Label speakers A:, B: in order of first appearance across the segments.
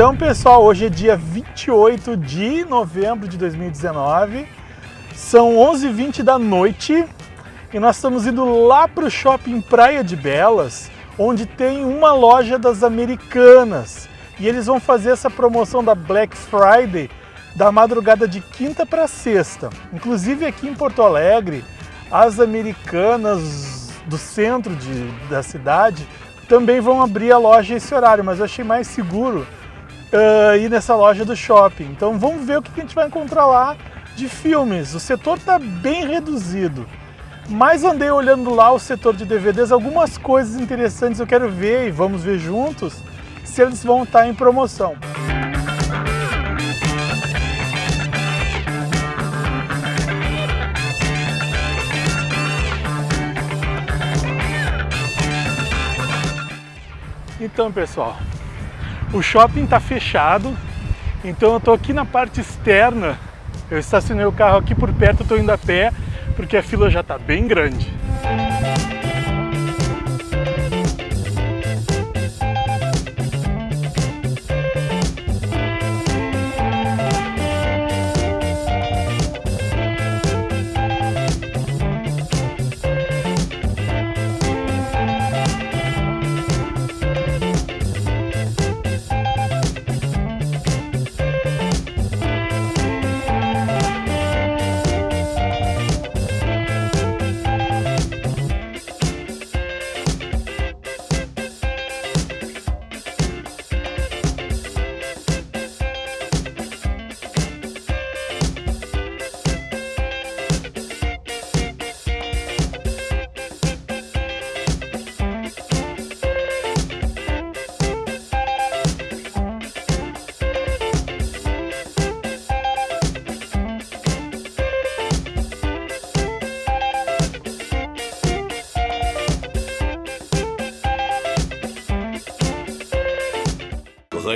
A: Então, pessoal, hoje é dia 28 de novembro de 2019, são 11h20 da noite e nós estamos indo lá para o shopping Praia de Belas, onde tem uma loja das Americanas e eles vão fazer essa promoção da Black Friday da madrugada de quinta para sexta. Inclusive aqui em Porto Alegre, as Americanas do centro de, da cidade também vão abrir a loja esse horário, mas eu achei mais seguro uh, ir nessa loja do shopping. Então vamos ver o que a gente vai encontrar lá de filmes. O setor está bem reduzido, mas andei olhando lá o setor de DVDs, algumas coisas interessantes eu quero ver e vamos ver juntos se eles vão estar em promoção. Então, pessoal, o shopping está fechado, então eu estou aqui na parte externa. Eu estacionei o carro aqui por perto, estou indo a pé, porque a fila já está bem grande.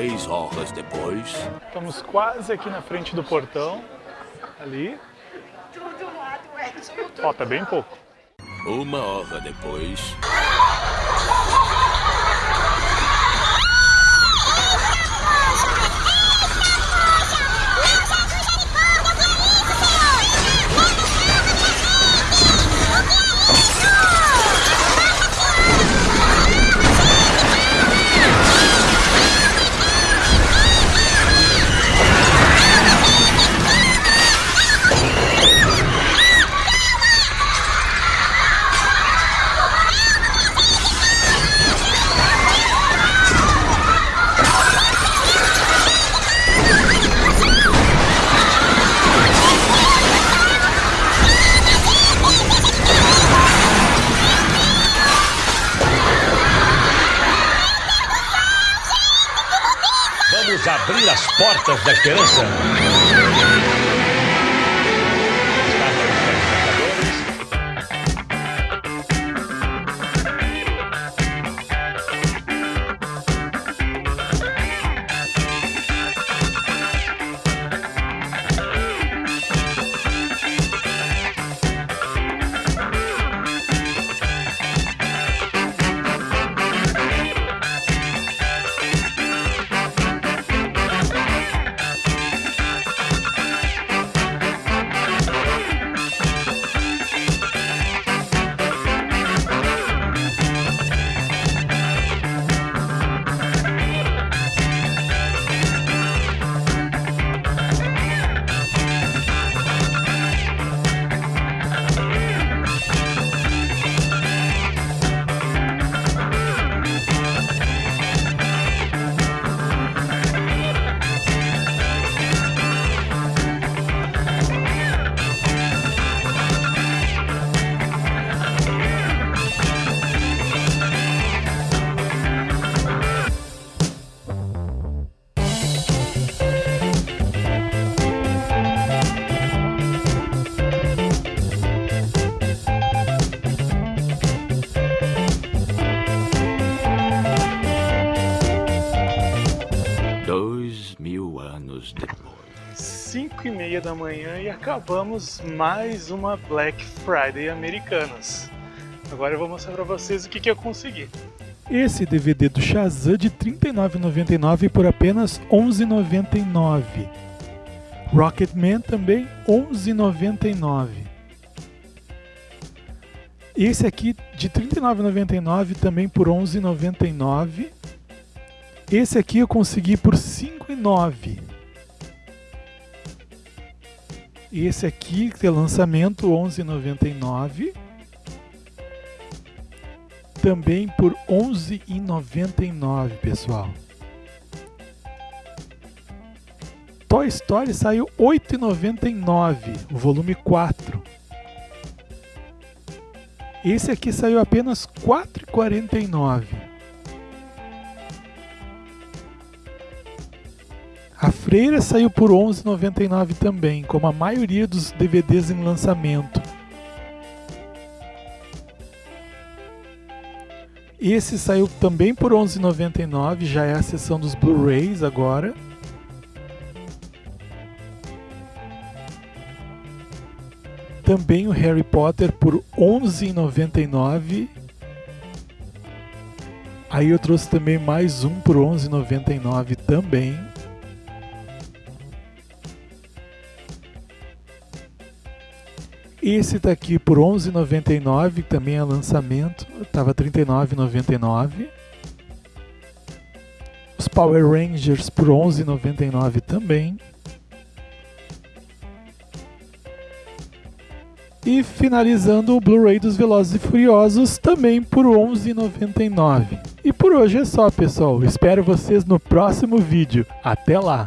B: Três horas depois...
A: Estamos quase aqui na frente do portão, ali. Falta bem pouco.
B: Uma hora depois... abrir as portas da esperança. Depois.
A: 5 e meia da manhã e acabamos mais uma Black Friday Americanas. Agora eu vou mostrar para vocês o que, que eu consegui.
C: Esse DVD do Shazam de R$ 39,99 por apenas R$ 11,99. Rocketman também R$ 11,99. Esse aqui de R$ 39,99 também por R$ 11,99. Esse aqui eu consegui por R$ 5,09. Esse aqui, é lançamento, R$ 11,99. Também por R$ 11,99, pessoal. Toy Story saiu R$ 8,99, o volume 4. Esse aqui saiu apenas R$ 4,49. A Freira saiu por R$ 11,99 também, como a maioria dos DVDs em lançamento. Esse saiu também por R$ 11,99, já é a seção dos Blu-rays agora. Também o Harry Potter por R$ 11,99. Aí eu trouxe também mais um por R$ 11,99 também. Esse tá aqui por 11,99, também é lançamento, tava R$ 39,99. Os Power Rangers por 11,99 também. E finalizando o Blu-ray dos Velozes e Furiosos também por 11,99. E por hoje é só, pessoal. Espero vocês no próximo vídeo. Até lá!